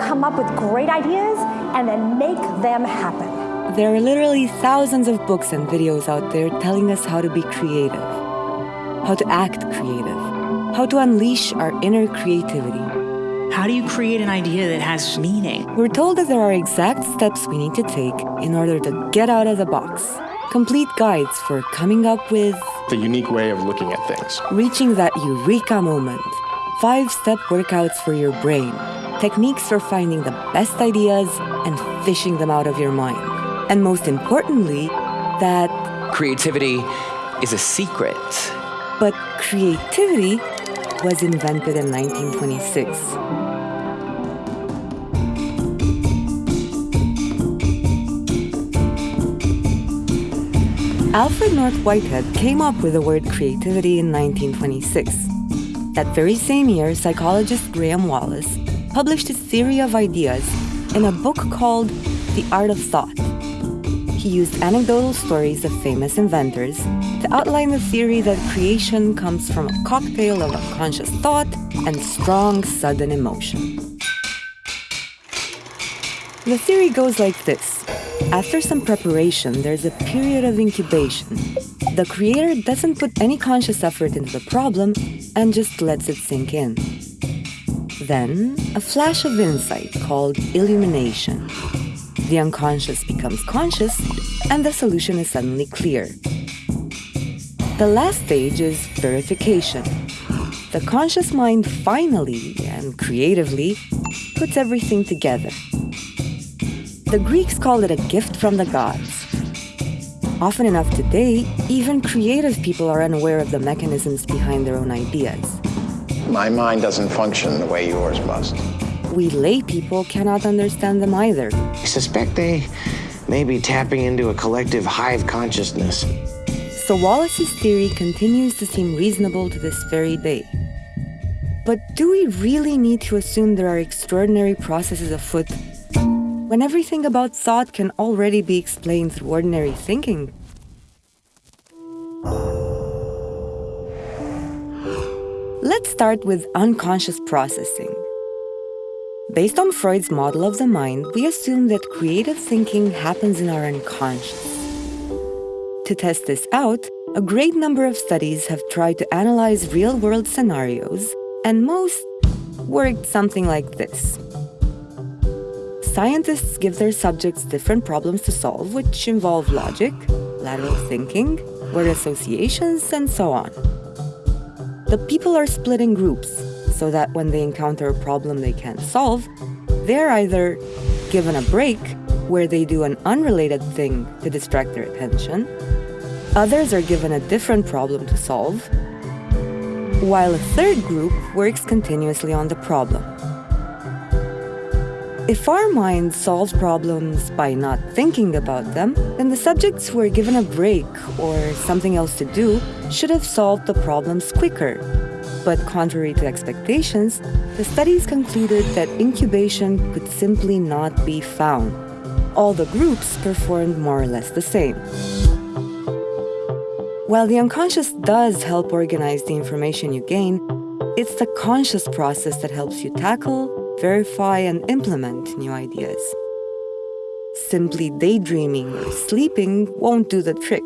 come up with great ideas and then make them happen. There are literally thousands of books and videos out there telling us how to be creative, how to act creative, how to unleash our inner creativity. How do you create an idea that has meaning? We're told that there are exact steps we need to take in order to get out of the box. Complete guides for coming up with the unique way of looking at things. Reaching that eureka moment. Five step workouts for your brain. Techniques for finding the best ideas and fishing them out of your mind. And most importantly, that creativity is a secret. But creativity was invented in 1926. Alfred North Whitehead came up with the word creativity in 1926. That very same year, psychologist Graham Wallas published his theory of ideas in a book called The Art of Thought. He used anecdotal stories of famous inventors to outline the theory that creation comes from a cocktail of unconscious thought and strong, sudden emotion. The theory goes like this after some preparation, there's a period of incubation. The creator doesn't put any conscious effort into the problem and just lets it sink in. Then, a flash of insight called illumination. The unconscious becomes conscious, and the solution is suddenly clear. The last stage is verification. The conscious mind finally and creatively puts everything together. The Greeks called it a gift from the gods. Often enough today, even creative people are unaware of the mechanisms behind their own ideas. My mind doesn't function the way yours must. We lay people cannot understand them either. I suspect they may be tapping into a collective hive consciousness. So Wallas's theory continues to seem reasonable to this very day. But do we really need to assume there are extraordinary processes afoot when everything about thought can already be explained through ordinary thinking? Let's start with unconscious processing. Based on Freud's model of the mind, we assume that creative thinking happens in our unconscious. To test this out, a great number of studies have tried to analyze real world scenarios, and most worked something like this. Scientists give their subjects different problems to solve, which involve logic, lateral thinking, word associations, and so on. The people are split in groups so that when they encounter a problem they can't solve, they're either given a break where they do an unrelated thing to distract their attention, others are given a different problem to solve, while a third group works continuously on the problem. If our minds solve problems by not thinking about them, then the subjects who are given a break or something else to do should have solved the problems quicker. But contrary to expectations, the studies concluded that incubation could simply not be found. All the groups performed more or less the same. While the unconscious does help organize the information you gain, it's the conscious process that helps you tackle, verify and implement new ideas. Simply daydreaming or sleeping won't do the trick.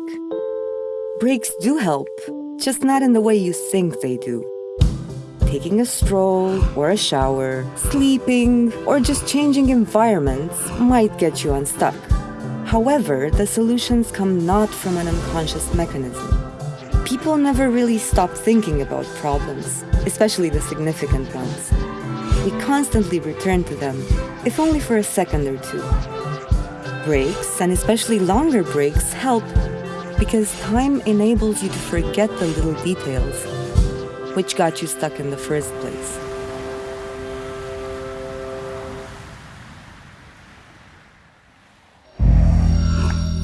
Breaks do help, just not in the way you think they do. Taking a stroll or a shower, sleeping, or just changing environments might get you unstuck. However, the solutions come not from an unconscious mechanism. People never really stop thinking about problems, especially the significant ones we constantly return to them, if only for a second or two. Breaks, and especially longer breaks, help because time enables you to forget the little details which got you stuck in the first place.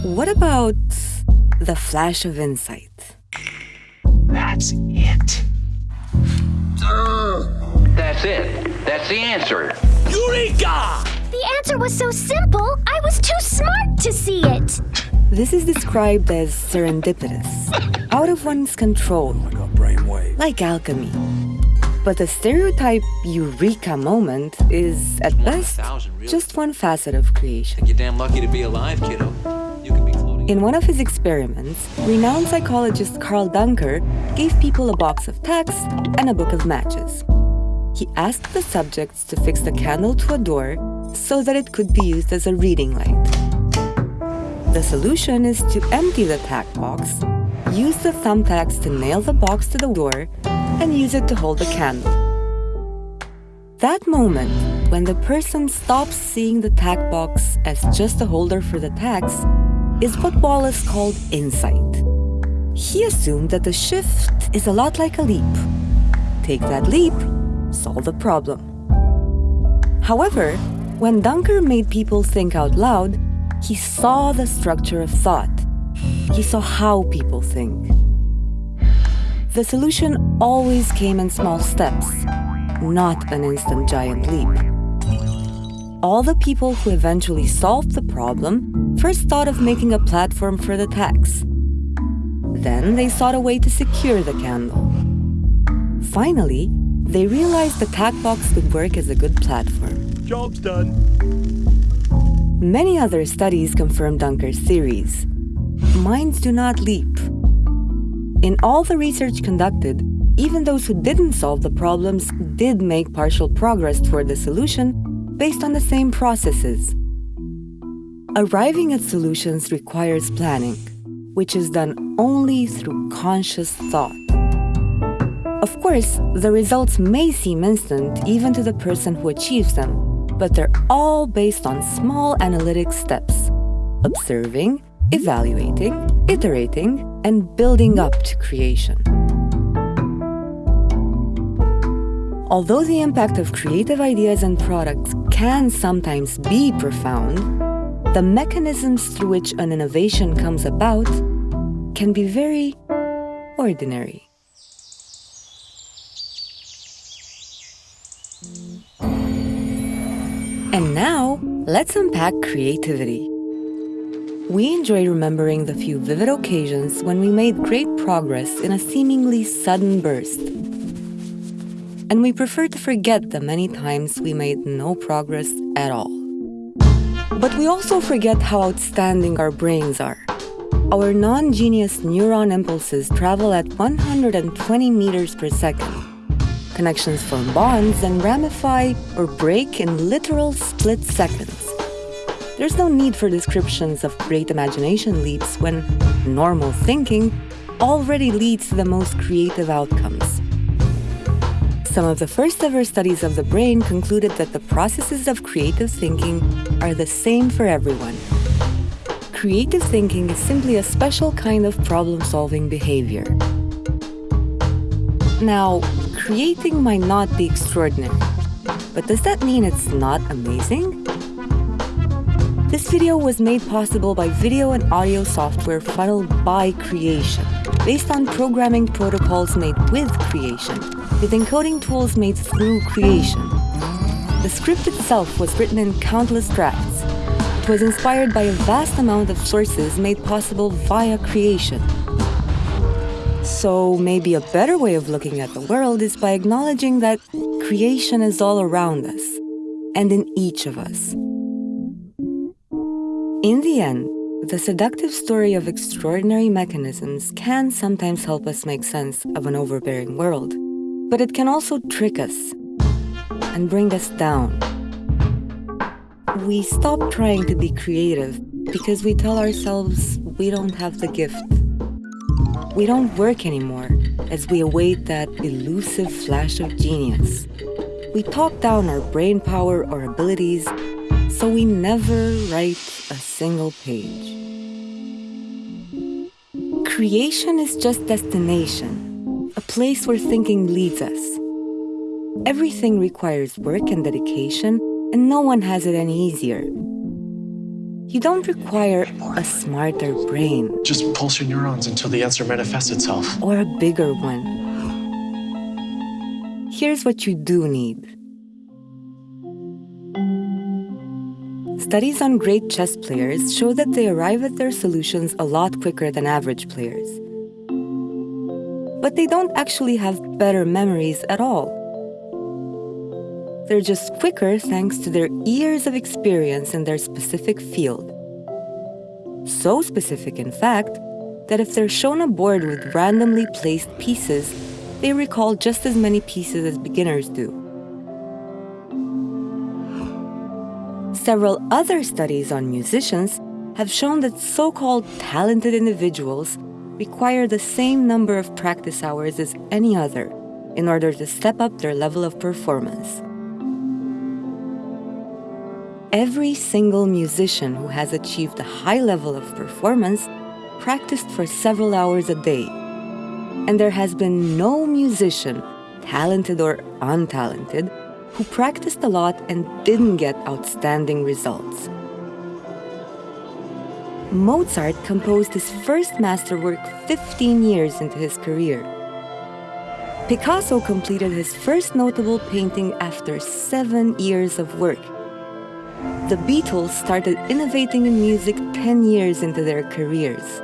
What about the flash of insight? That's it. That's it. That's the answer. Eureka! The answer was so simple, I was too smart to see it. This is described as serendipitous, out of one's control, like alchemy. But the stereotype eureka moment is, at best, just one facet of creation. You're damn lucky to be alive, kiddo. In one of his experiments, renowned psychologist Karl Duncker gave people a box of tacks and a book of matches. He asked the subjects to fix the candle to a door so that it could be used as a reading light. The solution is to empty the tack box, use the thumbtacks to nail the box to the door, and use it to hold the candle. That moment, when the person stops seeing the tack box as just a holder for the tacks, is what Wallas called insight. He assumed that the shift is a lot like a leap. Take that leap, solve the problem. However, when Duncker made people think out loud, he saw the structure of thought. He saw how people think. The solution always came in small steps, not an instant giant leap. All the people who eventually solved the problem first thought of making a platform for the tacks. Then they sought a way to secure the candle. Finally, they realized the tack box could work as a good platform. Job's done. Many other studies confirm Duncker's theories. Minds do not leap. In all the research conducted, even those who didn't solve the problems did make partial progress toward the solution based on the same processes. Arriving at solutions requires planning, which is done only through conscious thought. Of course, the results may seem instant even to the person who achieves them, but they're all based on small analytic steps observing, evaluating, iterating, and building up to creation. Although the impact of creative ideas and products can sometimes be profound, the mechanisms through which an innovation comes about can be very ordinary. And now, let's unpack creativity. We enjoy remembering the few vivid occasions when we made great progress in a seemingly sudden burst. And we prefer to forget the many times we made no progress at all. But we also forget how outstanding our brains are. Our non-genius neuron impulses travel at 120 meters per second. Connections form bonds and ramify or break in literal split seconds. There's no need for descriptions of great imagination leaps when normal thinking already leads to the most creative outcomes. Some of the first ever studies of the brain concluded that the processes of creative thinking are the same for everyone. Creative thinking is simply a special kind of problem-solving behavior. Now, creating might not be extraordinary, but does that mean it's not amazing? This video was made possible by video and audio software funneled by Creation, based on programming protocols made with Creation, with encoding tools made through Creation. The script itself was written in countless drafts. It was inspired by a vast amount of sources made possible via Creation. So maybe a better way of looking at the world is by acknowledging that creation is all around us, and in each of us. In the end, the seductive story of extraordinary mechanisms can sometimes help us make sense of an overbearing world, but it can also trick us and bring us down. We stop trying to be creative because we tell ourselves we don't have the gift. We don't work anymore as we await that elusive flash of genius. We talk down our brain power or abilities so we never write a single page. Creation is just destination, a place where thinking leads us. Everything requires work and dedication, and no one has it any easier. You don't require a smarter brain. Just pulse your neurons until the answer manifests itself. Or a bigger one. Here's what you do need. Studies on great chess players show that they arrive at their solutions a lot quicker than average players. But they don't actually have better memories at all. They're just quicker thanks to their years of experience in their specific field. So specific, in fact, that if they're shown a board with randomly placed pieces, they recall just as many pieces as beginners do. Several other studies on musicians have shown that so called talented individuals require the same number of practice hours as any other in order to step up their level of performance. Every single musician who has achieved a high level of performance practiced for several hours a day. And there has been no musician, talented or untalented, who practiced a lot and didn't get outstanding results. Mozart composed his first masterwork 15 years into his career. Picasso completed his first notable painting after seven years of work. The Beatles started innovating in music 10 years into their careers.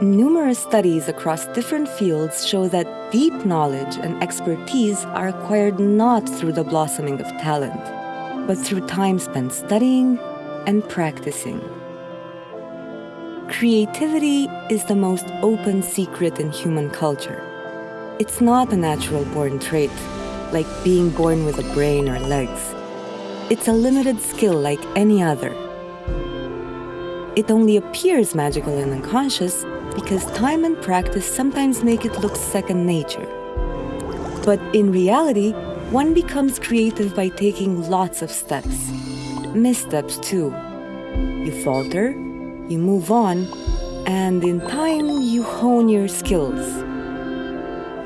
Numerous studies across different fields show that deep knowledge and expertise are acquired not through the blossoming of talent, but through time spent studying, and practicing. Creativity is the most open secret in human culture. It's not a natural born trait, like being born with a brain or legs. It's a limited skill like any other. It only appears magical and unconscious because time and practice sometimes make it look second nature. But in reality, one becomes creative by taking lots of steps missteps too. You falter, you move on, and in time you hone your skills.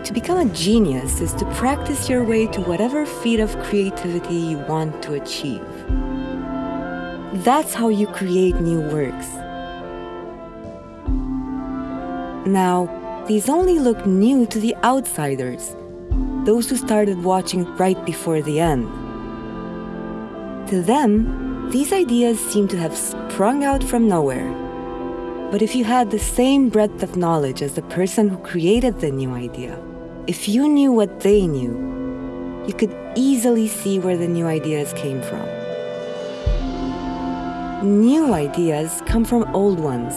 To become a genius is to practice your way to whatever feat of creativity you want to achieve. That's how you create new works. Now, these only look new to the outsiders, those who started watching right before the end. To them, these ideas seem to have sprung out from nowhere. But if you had the same breadth of knowledge as the person who created the new idea, if you knew what they knew, you could easily see where the new ideas came from. New ideas come from old ones,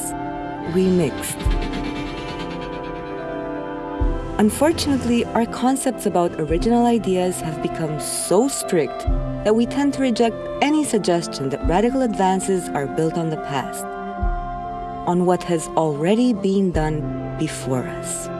remixed. Unfortunately, our concepts about original ideas have become so strict that we tend to reject any suggestion that radical advances are built on the past, on what has already been done before us.